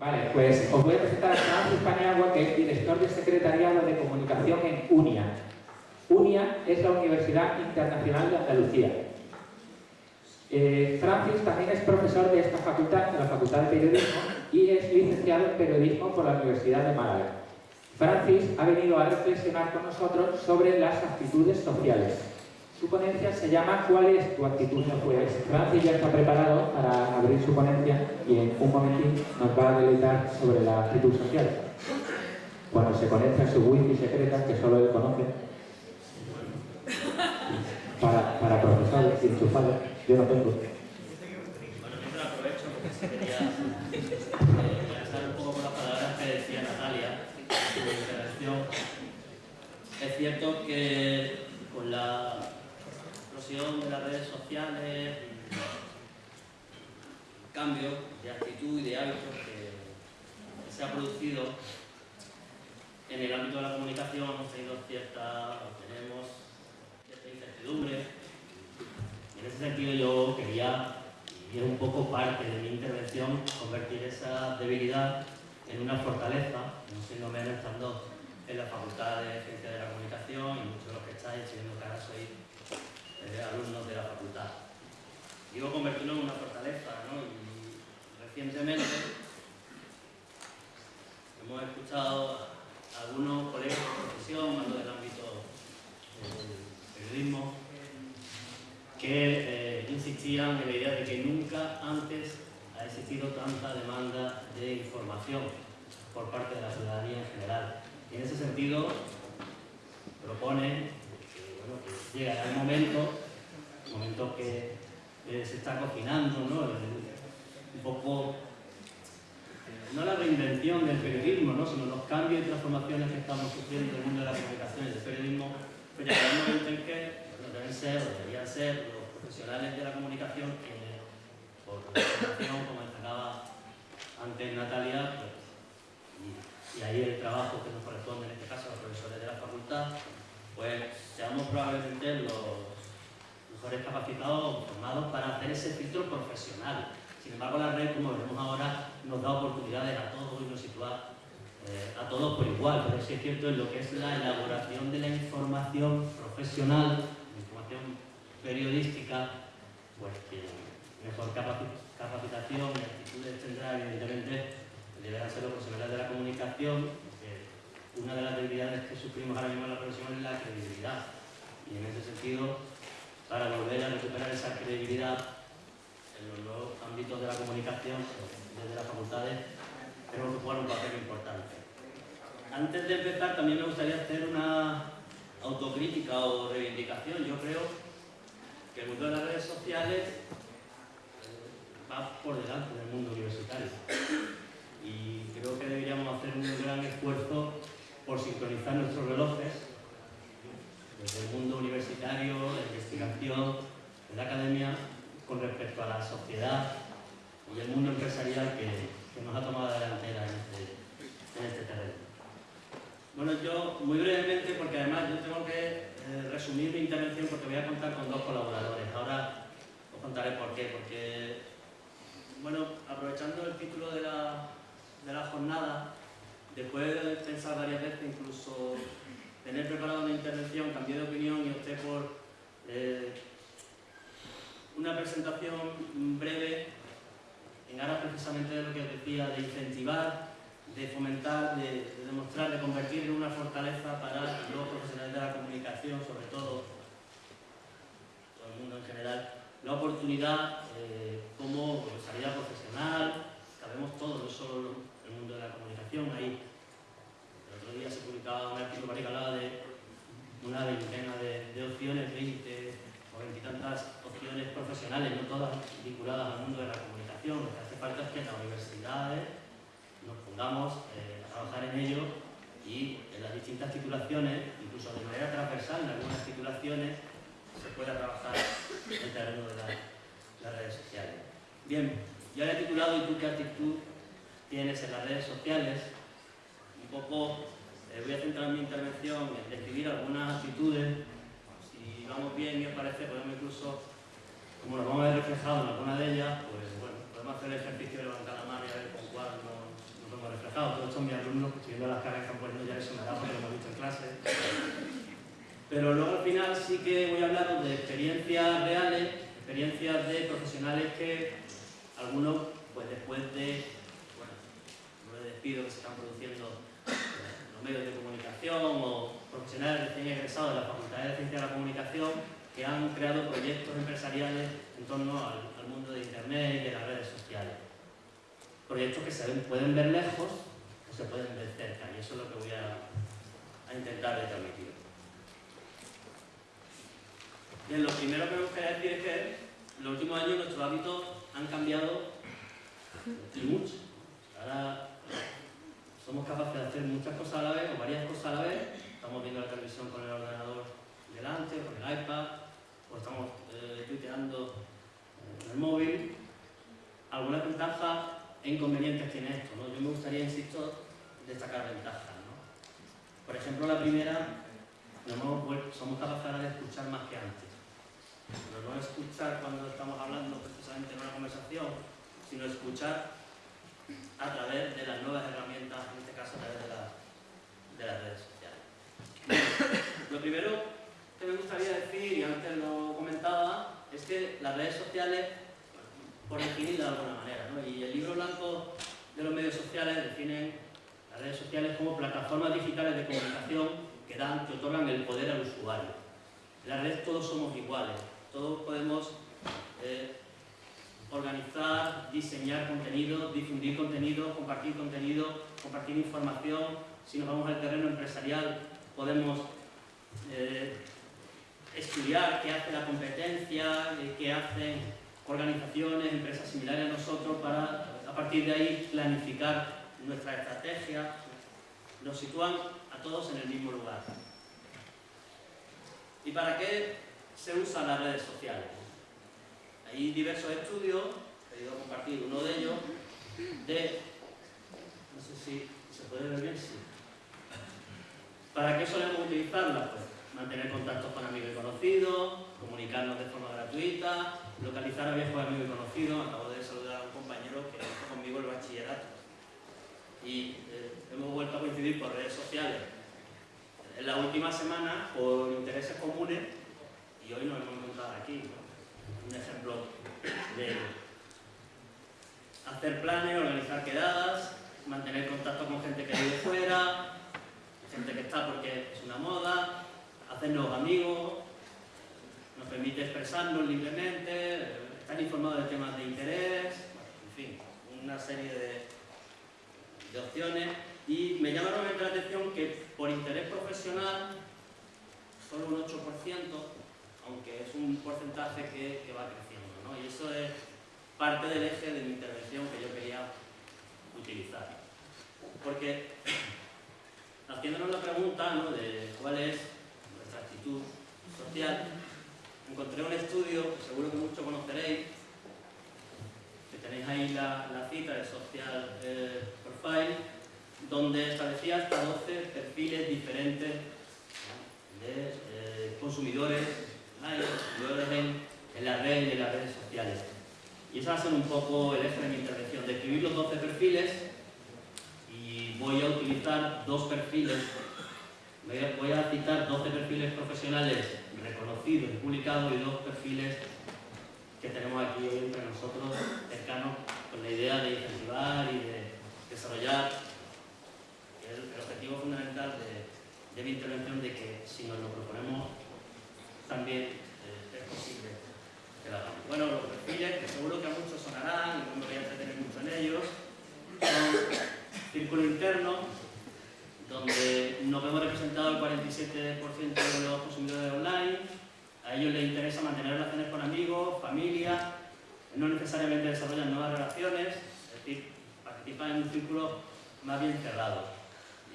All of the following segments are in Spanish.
Vale, pues os voy a presentar a Francis Paniagua, que es director de Secretariado de Comunicación en UNIA. UNIA es la Universidad Internacional de Andalucía. Eh, Francis también es profesor de esta facultad, de la Facultad de Periodismo, y es licenciado en Periodismo por la Universidad de Málaga. Francis ha venido a reflexionar con nosotros sobre las actitudes sociales. Su ponencia se llama ¿Cuál es tu actitud? Pues Francis ya está preparado para abrir su ponencia y en un momentín nos va a deleitar sobre la actitud social. Cuando se conecta a su wifi secreta, que solo él conoce, para, para profesores enchufados, yo no tengo. Bueno, yo aprovecho quería eh, un poco con las palabras que decía Natalia su intervención. Es cierto que con la de las redes sociales, cambio de actitud y de hábitos que se ha producido en el ámbito de la comunicación hemos tenido cierta, tenemos cierta incertidumbre. En ese sentido yo quería, y era un poco parte de mi intervención, convertir esa debilidad en una fortaleza, no siendo menos estando en la Facultad de Ciencias de la Comunicación y muchos de los que estáis, siendo que ahora sois alumnos de la facultad. Digo convertirlo en una fortaleza, ¿no? Y recientemente hemos escuchado a algunos colegas de profesión, más del ámbito del periodismo, que eh, insistían en la idea de que nunca antes ha existido tanta demanda de información por parte de la ciudadanía en general. Y en ese sentido propone que, llega el momento, el momento que se está cocinando, ¿no? un poco, no la reinvención del periodismo, ¿no? sino los cambios y transformaciones que estamos sufriendo en el mundo de la comunicación y del periodismo, pues ya un momento en que deben ser o deberían ser los profesionales de la comunicación que, por formación, como destacaba antes Natalia, pues, y, ahí el trabajo que nos corresponde en este caso a los profesores de la facultad, pues seamos probablemente los mejores capacitados formados para hacer ese filtro profesional. Sin embargo, la red, como veremos ahora, nos da oportunidades a todos y nos sitúa eh, a todos por igual, pero sí es cierto en lo que es la elaboración de la información profesional, la información periodística, pues que mejor capacitación y actitudes tendrá, evidentemente, deberán ser los profesionales de la comunicación, una de las debilidades que sufrimos ahora mismo en la profesión es la credibilidad. Y en ese sentido, para volver a recuperar esa credibilidad en los nuevos ámbitos de la comunicación, desde las facultades, tenemos que jugar un papel importante. Antes de empezar, también me gustaría hacer una autocrítica o reivindicación. Yo creo que el mundo de las redes sociales eh, va por delante del mundo universitario. Y creo que deberíamos hacer un gran esfuerzo por sincronizar nuestros relojes desde el mundo universitario, de investigación, de la academia, con respecto a la sociedad y el mundo empresarial que, nos ha tomado la delantera en este, en este terreno. Bueno, yo muy brevemente, porque además yo tengo que eh, resumir mi intervención porque voy a contar con dos colaboradores. Ahora os contaré por qué, porque, bueno, aprovechando el título de la, de la jornada, después de pensar varias veces, incluso tener preparada una intervención, cambié de opinión y opté por eh, una presentación breve en aras precisamente de lo que decía, de incentivar, de fomentar, de, demostrar, de convertir en una fortaleza para los profesionales de la comunicación, sobre todo, todo el mundo en general, la oportunidad eh, como salida profesional, sabemos todos, no solo mundo de la comunicación, ahí el otro día se publicaba un artículo que hablaba de una veintena de, opciones, 20 o veintitantas opciones profesionales, no todas vinculadas al mundo de la comunicación. Lo que hace falta es que en las universidades nos pongamos eh, a trabajar en ello y en las distintas titulaciones, incluso de manera transversal en algunas titulaciones, se pueda trabajar el terreno de las redes sociales. Bien, ya he titulado ¿Y tú qué actitud tienes en las redes sociales? Un poco eh, voy a centrar mi intervención en describir algunas actitudes. Si vamos bien y os parece, podemos incluso, como nos vamos a ver reflejado en alguna de ellas, pues bueno, podemos hacer el ejercicio de levantar la mano y a ver con cuál nos, empezado, todos estos mis alumnos, estoy viendo las caras que han puesto ya les sonará porque lo hemos visto en clase. Pero luego al final sí que voy a hablaros de experiencias reales, experiencias de profesionales que algunos, pues después de, despidos que se están produciendo en los medios de comunicación o profesionales recién egresados de la Facultad de Ciencia de la Comunicación que han creado proyectos empresariales en torno al, mundo de Internet y de las redes sociales. Proyectos que se pueden ver lejos o se pueden ver cerca y eso es lo que voy a, a intentar de transmitir. Bien, lo primero que me gustaría decir es que en los últimos años nuestros hábitos han cambiado y mucho. Ahora somos capaces de hacer muchas cosas a la vez o varias cosas a la vez. Estamos viendo la televisión con el ordenador delante, con el iPad, o estamos eh, tuiteando en el móvil. Algunas ventajas e inconvenientes tiene esto. ¿no? Yo me gustaría, insisto, destacar ventajas. Por ejemplo, la primera, somos capaces de escuchar más que antes. Pero no escuchar cuando estamos hablando precisamente en una conversación, sino escuchar a través de las nuevas herramientas, en este caso a través de, la- de las redes sociales. Lo primero que me gustaría decir, y antes lo comentaba, es que las redes sociales, por definirlas de alguna manera, ¿no? y el libro blanco de los medios sociales definen las redes sociales como plataformas digitales de comunicación que dan, que otorgan el poder al usuario. En la red todos somos iguales, todos podemos eh, organizar, diseñar contenido, difundir contenido, compartir contenido, compartir información. Si nos vamos al terreno empresarial, podemos eh, estudiar qué hace la competencia, eh, qué hacen organizaciones, empresas similares a nosotros para a partir de ahí planificar nuestra estrategia. Nos sitúan a todos en el mismo lugar. ¿Y para qué se usan las redes sociales? Hay diversos estudios, he querido compartir uno de ellos, de, no sé si se puede ver bien, sí. ¿Para qué solemos utilizarlas? Pues mantener contactos con amigos y conocidos, comunicarnos de forma gratuita, localizar a viejos amigos y conocidos. Acabo de saludar a un compañero que hizo conmigo el bachillerato. Y eh, hemos vuelto a coincidir por redes sociales en la última semana por intereses comunes y hoy nos hemos encontrado aquí. Un ejemplo de. Hacer planes, organizar quedadas, mantener contacto con gente que vive fuera, gente que está porque es una moda, hacernos amigos, nos permite expresarnos libremente, estar informados de temas de interés, en fin, una serie de, de opciones. Y me llama realmente la atención que por interés profesional, solo un 8%, aunque es un porcentaje que, va creciendo. ¿no? Y eso es parte del eje de mi intervención que yo quería utilizar. Porque haciéndonos la pregunta ¿no? de cuál es nuestra actitud social, encontré un estudio que seguro que muchos conoceréis, que tenéis ahí la, cita de Social eh, Profile, donde establecía hasta 12 perfiles diferentes de eh, consumidores, online, consumidores en, la red y en las redes sociales. Y ese va a ser un poco el eje de mi intervención, describir los 12 perfiles y voy a utilizar dos perfiles, voy a citar 12 perfiles profesionales reconocidos y publicados y dos perfiles que tenemos aquí hoy entre nosotros cercanos con la idea de incentivar y de desarrollar el, el objetivo fundamental de, de mi intervención de que si nos lo proponemos también eh, es posible que lo hagamos. Bueno, los perfiles que seguro que a muchos sonarán y no me voy a entretener mucho en ellos son círculo interno donde nos vemos representado el 47% de los consumidores online a ellos les interesa mantener relaciones con amigos, familia, no necesariamente desarrollan nuevas relaciones, es decir, participan en un círculo más bien cerrado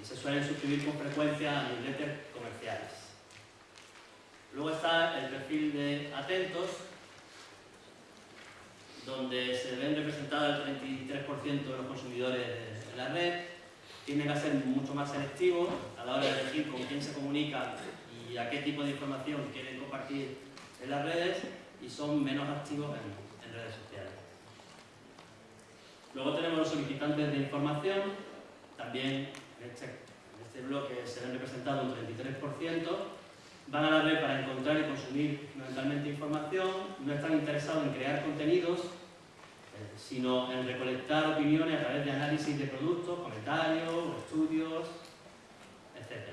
y se suelen suscribir con frecuencia a newsletters comerciales. Luego está el perfil de atentos, donde se ven representados el 33% de los consumidores de la red, tienden a ser mucho más selectivos a la hora de elegir con quién se comunican y a qué tipo de información quieren compartir en las redes y son menos activos en, en redes sociales. Luego tenemos los solicitantes de información, también en este, en este bloque se ven representados un 33%, van a la red para encontrar y consumir fundamentalmente información, no están interesados en crear contenidos, eh, sino en recolectar opiniones a través de análisis de productos, comentarios, estudios, etc.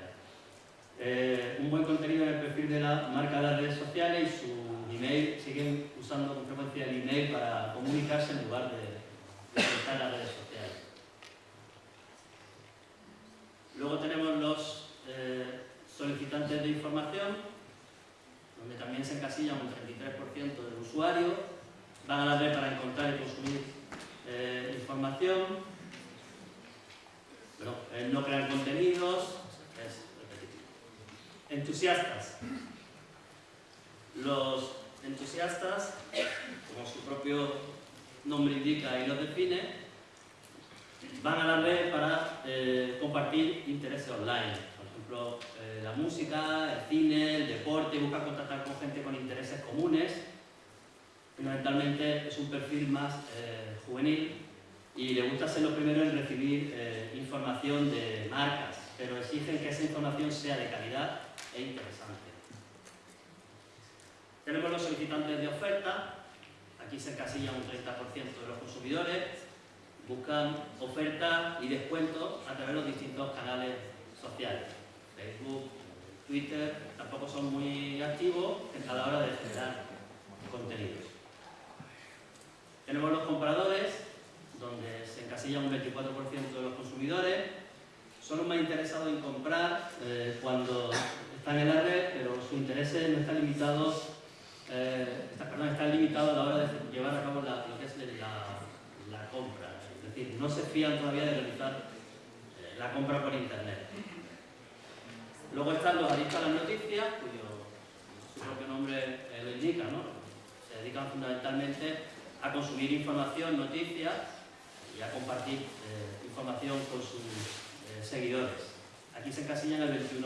Eh, un buen contenido en el perfil de la marca de las redes sociales y su email, siguen usando con frecuencia el email para comunicarse en lugar de, de utilizar las redes sociales. Luego tenemos los eh, solicitantes de información, donde también se encasilla un 33% del usuario, van a la red para encontrar y consumir eh, información, pero eh, no crear contenidos, es repetitivo. Entusiastas. Los entusiastas, como su propio nombre indica y los define, van a la red para eh, compartir intereses online. Eh, la música, el cine, el deporte, buscan contactar con gente con intereses comunes. Fundamentalmente es un perfil más eh, juvenil y le gusta ser lo primero en recibir información de marcas, pero exigen que esa información sea de calidad e interesante. Tenemos los solicitantes de oferta, aquí se encasilla un 30% de los consumidores, buscan ofertas y descuentos a través de los distintos canales sociales. Facebook, Twitter, tampoco son muy activos a la hora de generar contenidos. Tenemos los compradores, donde se encasilla un 24% de los consumidores. Son los más interesados en comprar eh, cuando están en la red, pero sus intereses no están limitados, eh, están limitados a la hora de llevar a cabo la, lo que es la, compra decir, no se fían todavía de realizar eh, la compra por internet. Luego están los adictos a las noticias, cuyo propio nombre eh, lo indica, ¿no? Se dedican fundamentalmente a consumir información, noticias y a compartir eh, información con sus seguidores. Aquí se encasillan el 21%.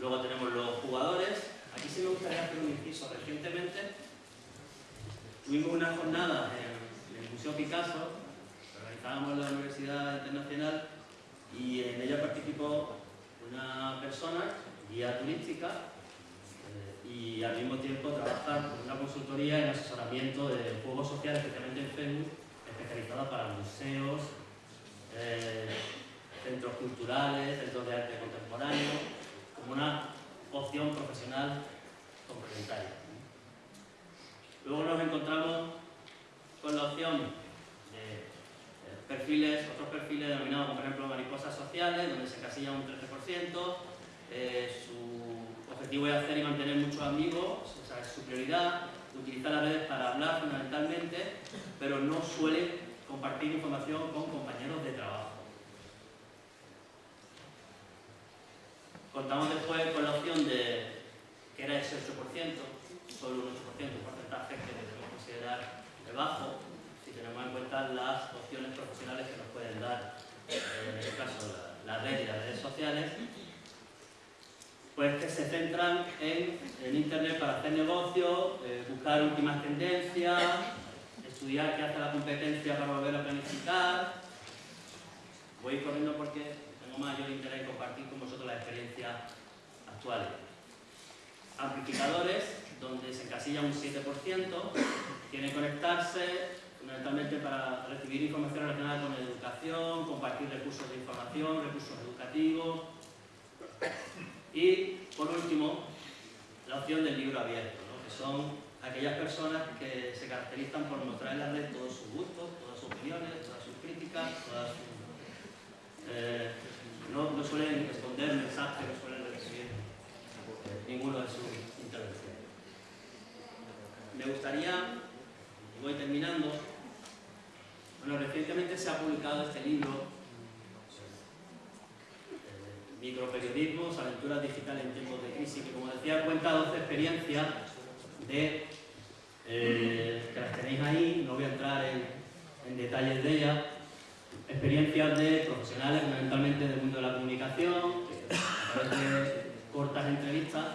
Luego tenemos los jugadores. Aquí sí me gustaría hacer un inciso. Recientemente tuvimos una jornada en el Museo Picasso, organizábamos la Universidad Internacional y en ella participó una persona, guía turística, eh, y al mismo tiempo trabaja con una consultoría en asesoramiento de juegos sociales, especialmente en Facebook, especializada para museos, eh, centros culturales, centros de arte contemporáneo, como una opción profesional complementaria. Luego nos encontramos con la opción de perfiles, otros perfiles denominados por ejemplo mariposas sociales, donde se casilla un 13%, eh, su objetivo es hacer y mantener muchos amigos, esa es su prioridad, utiliza las redes para hablar fundamentalmente, pero no suele compartir información con compañeros de trabajo. Contamos después con la opción de que era ese 8%, solo un 8%, un porcentaje que debemos considerar bajo, si tenemos en cuenta las opciones profesionales que nos pueden dar, en este caso, la, red y las redes sociales, pues que se centran en, Internet para hacer negocio, eh, buscar últimas tendencias, estudiar qué hace la competencia para volver a planificar. Voy corriendo porque tengo mayor interés en compartir con vosotros las experiencias actuales. Amplificadores, donde se encasilla un 7%, tiene que conectarse fundamentalmente para recibir información relacionada con educación, compartir recursos de información, recursos educativos y, por último, la opción del libro abierto, que son aquellas personas que se caracterizan por mostrar en la red todos sus gustos, todas sus opiniones, todas sus críticas, todas sus... Eh, no, no, suelen responder mensajes, no suelen recibir ninguno de sus intervenciones. Me gustaría voy terminando. Bueno, recientemente se ha publicado este libro, eh, Microperiodismo, aventuras digitales en tiempos de crisis, que como decía cuenta 12 experiencias de, eh, que las tenéis ahí, no voy a entrar en, detalles de ellas, experiencias de profesionales fundamentalmente del mundo de la comunicación, que a través de cortas entrevistas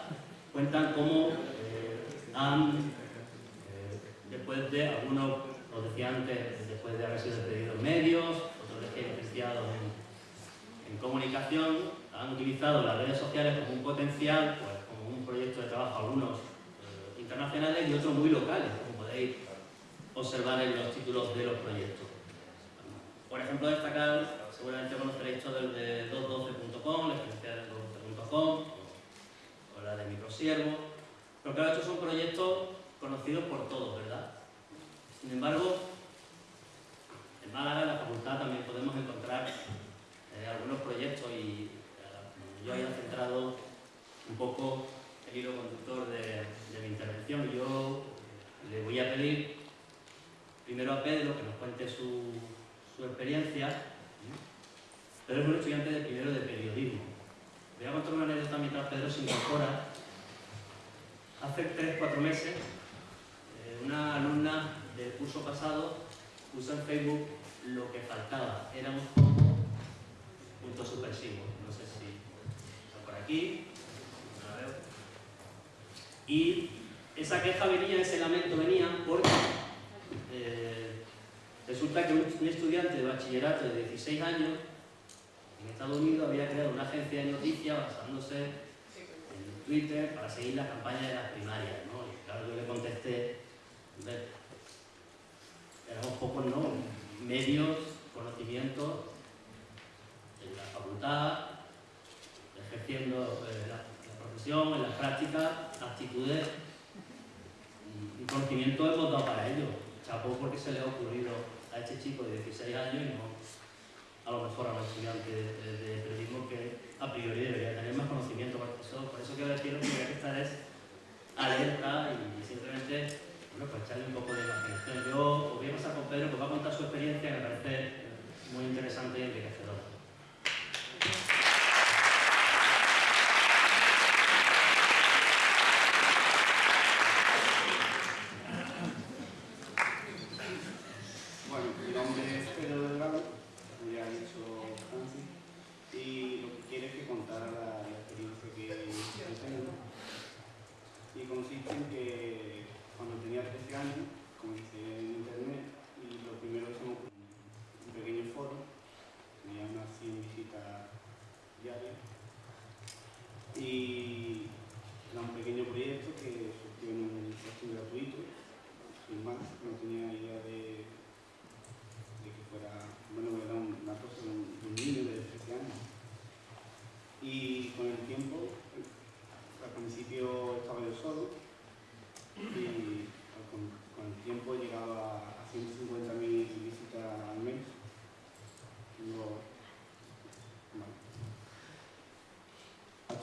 cuentan cómo eh, han después de, algunos, lo decía antes, después de haber sido despedidos medios, otros que licenciados en, comunicación han utilizado las redes sociales como un potencial, pues como un proyecto de trabajo, algunos eh, internacionales y otros muy locales, como podéis observar en los títulos de los proyectos. Por ejemplo, destacar, seguramente conoceréis todo el de 212.com, la experiencia de 212.com, o la de Microsiervo, pero claro, estos son proyectos conocidos por todos, ¿verdad? Sin embargo, en Málaga, en la facultad, también podemos encontrar eh, algunos proyectos y eh, yo haya centrado un poco el hilo conductor de, mi intervención. Yo le voy a pedir primero a Pedro que nos cuente su, experiencia. Pedro es un estudiante de primero de periodismo. Voy a contar una anécdota mientras Pedro se incorpora. Hace 3-4 meses, eh, una alumna curso pasado puso Facebook lo que faltaba. Éramos como puntos supresivos. No sé si está por aquí. Y esa queja venía, ese lamento venía porque eh, resulta que un, estudiante de bachillerato de 16 años en Estados Unidos había creado una agencia de noticias basándose en Twitter para seguir la campaña de las primarias. ¿no? Y claro, yo le contesté, éramos pocos ¿no? medios, conocimientos en la facultad, ejerciendo eh, la, profesión, en las prácticas, actitudes y, conocimiento hemos dado para ello. Chapó porque se le ha ocurrido a este chico de 16 años y no a lo mejor a los estudiantes de, a priori debería tener más conocimiento. Por eso, por eso quiero deciros que hay que estar es alerta y simplemente bueno, pues echarle un poco de imaginación. Yo os voy a pasar con Pedro que va a contar su experiencia que me parece muy interesante y enriquecedora.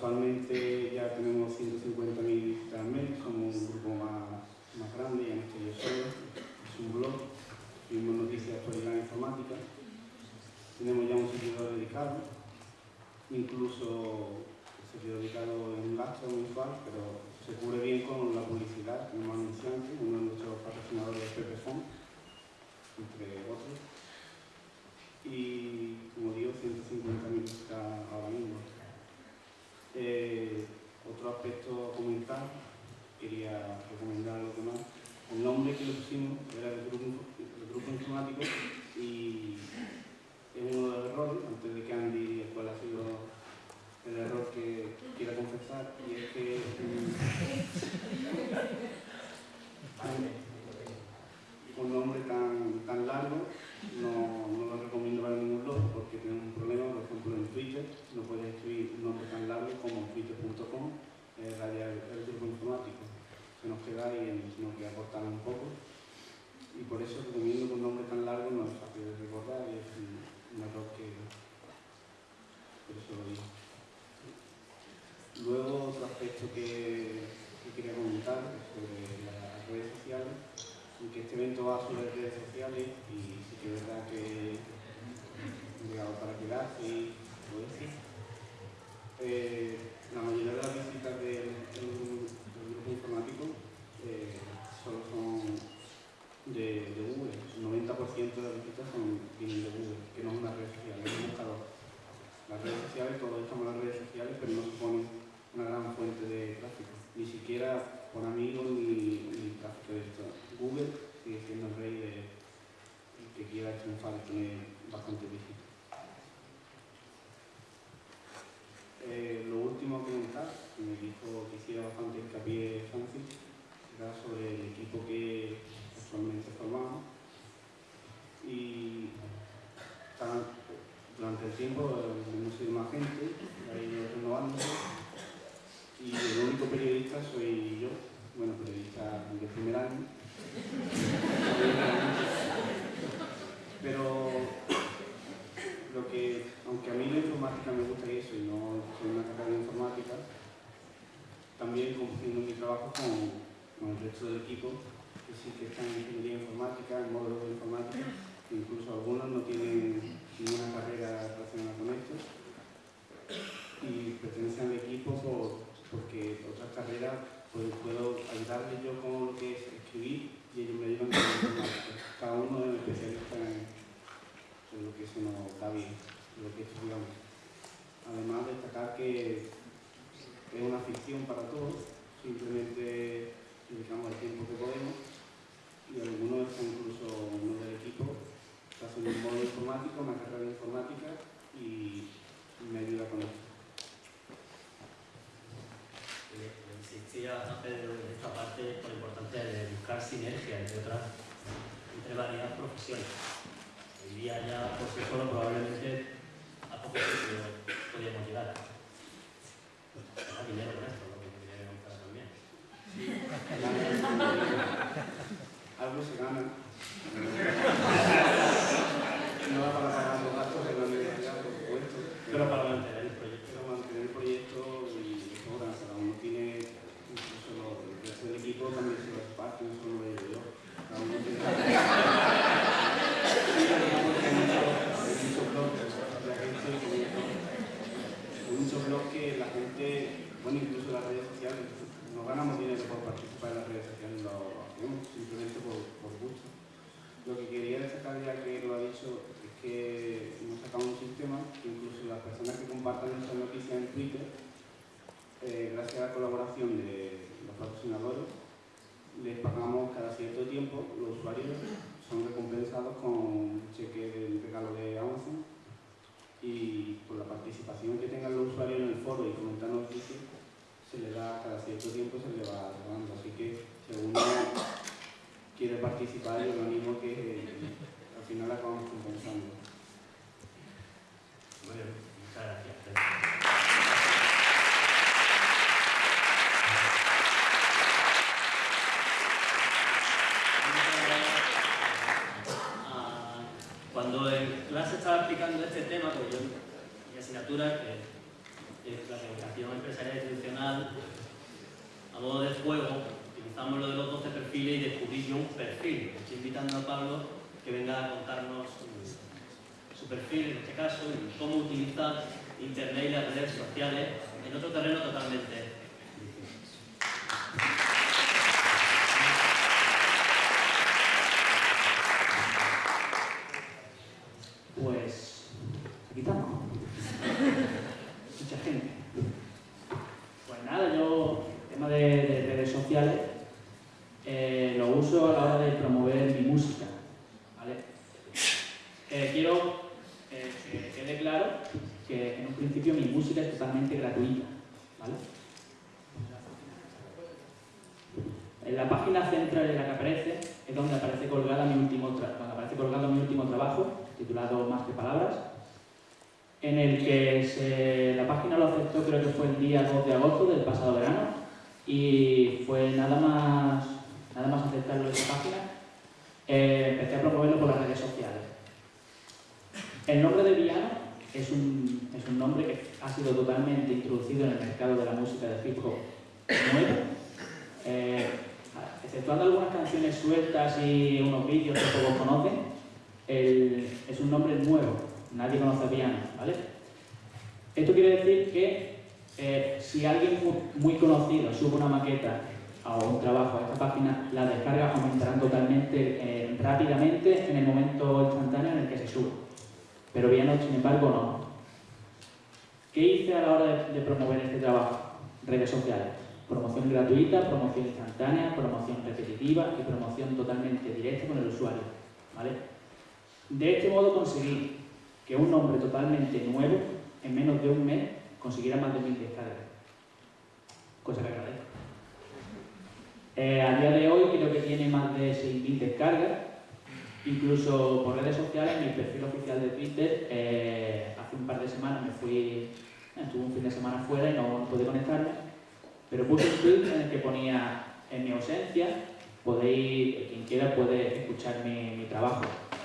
Actualmente ya tenemos 150.000 visitas al mes, somos un grupo más, más grande, ya no estoy yo solo, es un blog, subimos noticias de actualidad informática, tenemos ya un servidor dedicado, incluso el servidor dedicado en un gasto mensual, pero se cubre bien con la publicidad, tenemos anunciantes, uno de nuestros patrocinadores es Pepefon, entre otros, y como digo, 150.000 visitas ahora mismo. Eh, otro aspecto a comentar, quería recomendar lo que más. El nombre que le pusimos era el grupo, grupo informático y es uno de los errores, antes de que Andy En esta parte por la importancia de buscar sinergia entre otras, entre varias profesiones. Hoy día ya por sí solo probablemente a poco sitio podríamos llegar. Gana dinero con esto, lo que quería contar también. Algo se gana. no va para pagar los gastos de la universidad, por supuesto. Pero para mantener quede claro que en un principio mi música es totalmente gratuita. ¿vale? En la página central en la que aparece es donde aparece colgada mi último donde aparece colgado mi último trabajo, titulado Más que palabras, en el que se- la página lo aceptó creo que fue el día 2 de agosto del pasado verano y fue nada más, nada más aceptarlo en esa página, eh, empecé a promoverlo por las redes sociales. El nombre de Viano es un, es un nombre que ha sido totalmente introducido en el mercado de la música de hip hop nuevo. Eh, exceptuando algunas canciones sueltas y unos vídeos que todos conocen, es un nombre nuevo, nadie conoce a Piano. Esto quiere decir que eh, si alguien muy, muy conocido sube una maqueta o un trabajo a esta página, las descargas aumentarán totalmente eh, rápidamente en el momento instantáneo en el que se sube. Pero Piano, sin embargo, no. ¿Qué hice a la hora de, de promover este trabajo? Redes sociales. Promoción gratuita, promoción instantánea, promoción repetitiva y promoción totalmente directa con el usuario. ¿vale? De este modo conseguí que un nombre totalmente nuevo, en menos de un mes, consiguiera más de mil descargas. Cosa que agradezco. Eh, a día de hoy creo que tiene más de 6.000 descargas. Incluso por redes sociales, mi perfil oficial de Twitter, eh, hace un par de semanas me fui, estuve un fin de semana fuera y no pude conectarme, pero puse un tweet en el que ponía en mi ausencia, podéis, quien quiera puede escuchar mi, mi trabajo.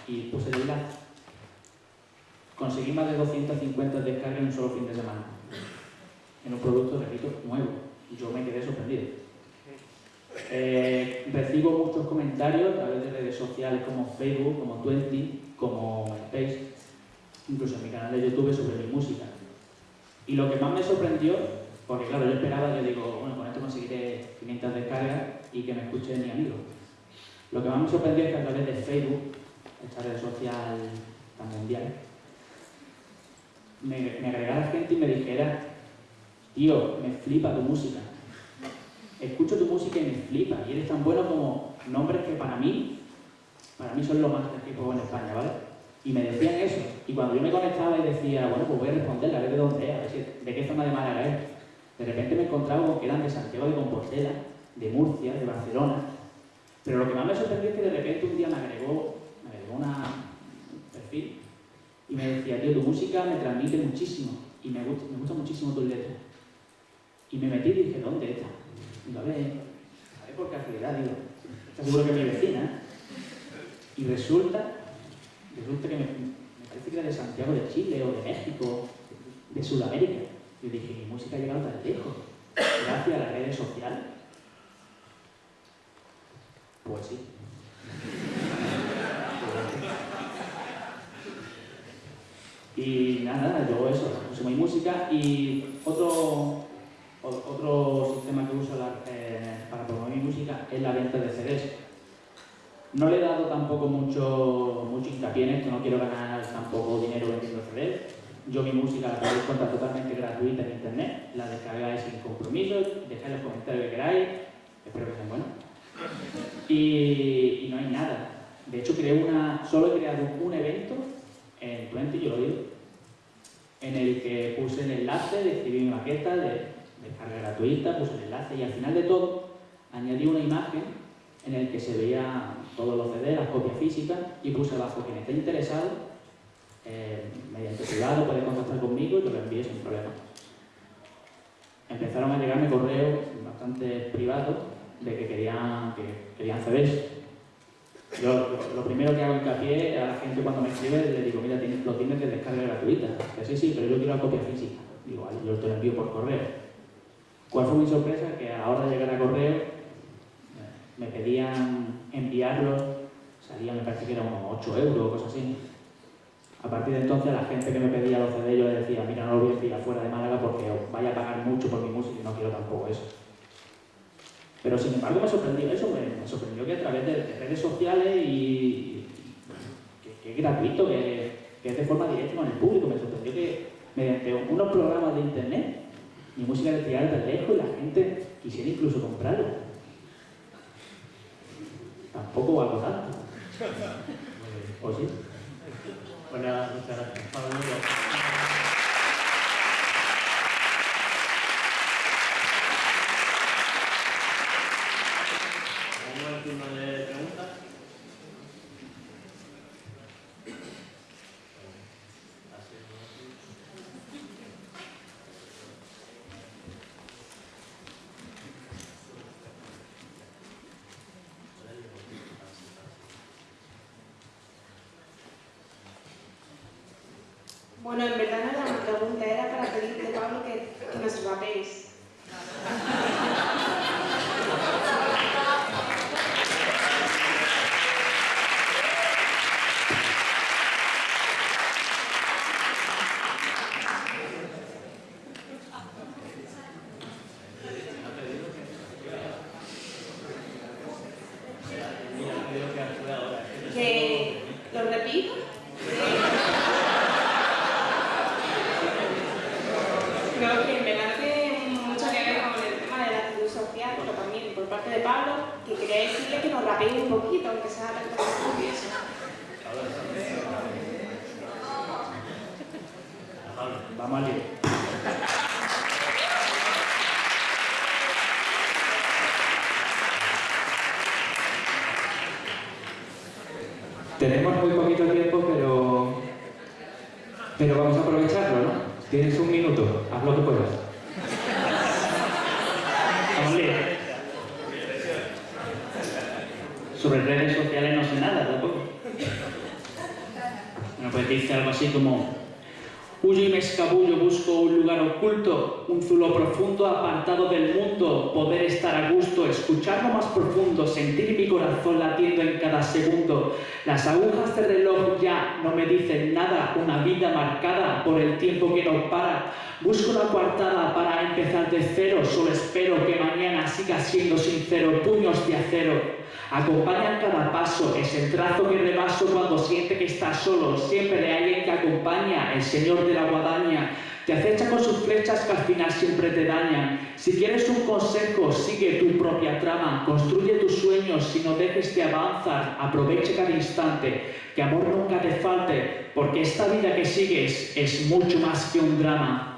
Y puse el enlace. Conseguí más de 250 descargas en un solo fin de semana. En un producto, repito, nuevo. Yo me quedé sorprendido. Eh, recibo muchos comentarios a través de redes sociales como Facebook, como Twenty, como Face, incluso en mi canal de YouTube sobre mi música. Y lo que más me sorprendió, porque claro, yo esperaba, yo digo, bueno, con esto conseguiré 500 descargas y que me escuche mi amigo. Lo que más me sorprendió es que a través de Facebook, esta red social tan mundial, me, me agregara gente y me dijera, tío, me flipa tu música. Escucho tu música y me flipa. Y eres tan bueno como nombres que para mí, para mí son los más que en España, ¿vale? Y me decían eso. Y cuando yo me conectaba y decía, bueno, pues voy a responderle, a ver de dónde es, a ver de qué zona de Málaga es. De repente me encontraba con que eran de Santiago de Compostela, de Murcia, de Barcelona. Pero lo que más me sorprendió es que de repente un día me agregó, me agregó un perfil y me decía, tío, tu música me transmite muchísimo y me gusta, me gusta muchísimo tus letras. Y me metí y dije, ¿dónde está? Digo, a ver, a ver por casualidad, digo, seguro que mi vecina. Y resulta, resulta que me, me, parece que era de Santiago de Chile o de México, de Sudamérica. Y dije, mi música ha llegado tan lejos, gracias a las redes sociales. Pues sí. Y nada, yo eso, uso mi música y otro sistema que uso la, eh, para promover mi música es la venta de CDs. No le he dado tampoco mucho, mucho hincapié en esto, no quiero ganar tampoco dinero vendiendo CDs. Yo mi música la podéis encontrar totalmente gratuita en internet, la descargáis sin compromiso, dejáis los comentarios que queráis, espero que sean buenos. Y, y no hay nada. De hecho, creé una, solo he creado un evento en Twenty, yo lo digo, en el que puse el enlace de escribir mi maqueta de descarga gratuita, puse el enlace y al final de todo añadí una imagen en el que se veía todos los CD, las copias físicas y puse abajo quien esté interesado, eh, mediante privado puede contactar conmigo y yo lo envío sin problema. Empezaron a llegarme correos bastante privados de que querían, que querían CDs yo lo, primero que hago hincapié a la gente cuando me escribe le digo, mira, lo tienes de descarga gratuita. Que sí, sí, pero yo quiero la copia física. Digo, yo te lo envío por correo. ¿Cuál fue mi sorpresa? Que a la hora de llegar a correo me pedían enviarlos, salía me parece que eran unos 8 euros o cosas así. A partir de entonces la gente que me pedía los CD yo le decía, mira, no lo voy a enviar fuera de Málaga porque vaya a pagar mucho por mi música y no quiero tampoco eso. Pero sin embargo me sorprendió eso, me, sorprendió que a través de, redes sociales y que, es gratuito, que, es de forma directa con el público, me sorprendió que mediante unos programas de internet mi música de tirar de lejos y la gente quisiera incluso comprarla. Tampoco algo tanto. ¿O sí? Bueno, muchas gracias. que nos rapeen un poquito, aunque sea la Vamos al lío. Tenemos muy así Huyo y me escabullo, busco un lugar oculto, un zulo profundo, apartado del mundo, poder estar a gusto, escuchar lo más profundo, sentir mi corazón latiendo en cada segundo. Las agujas del reloj ya no me dicen nada, una vida marcada por el tiempo que no para. Busco una coartada para empezar de cero, solo espero que mañana siga siendo sincero, puños de acero. Acompaña cada paso, es el trazo que rebaso cuando siente que está solo. Siempre hay alguien que acompaña, el Señor de la guadaña. Te acecha con sus flechas que al final siempre te dañan. Si quieres un consejo, sigue tu propia trama. Construye tus sueños, si no dejes de avanzar. Aproveche cada instante, que amor nunca te falte, porque esta vida que sigues es mucho más que un drama.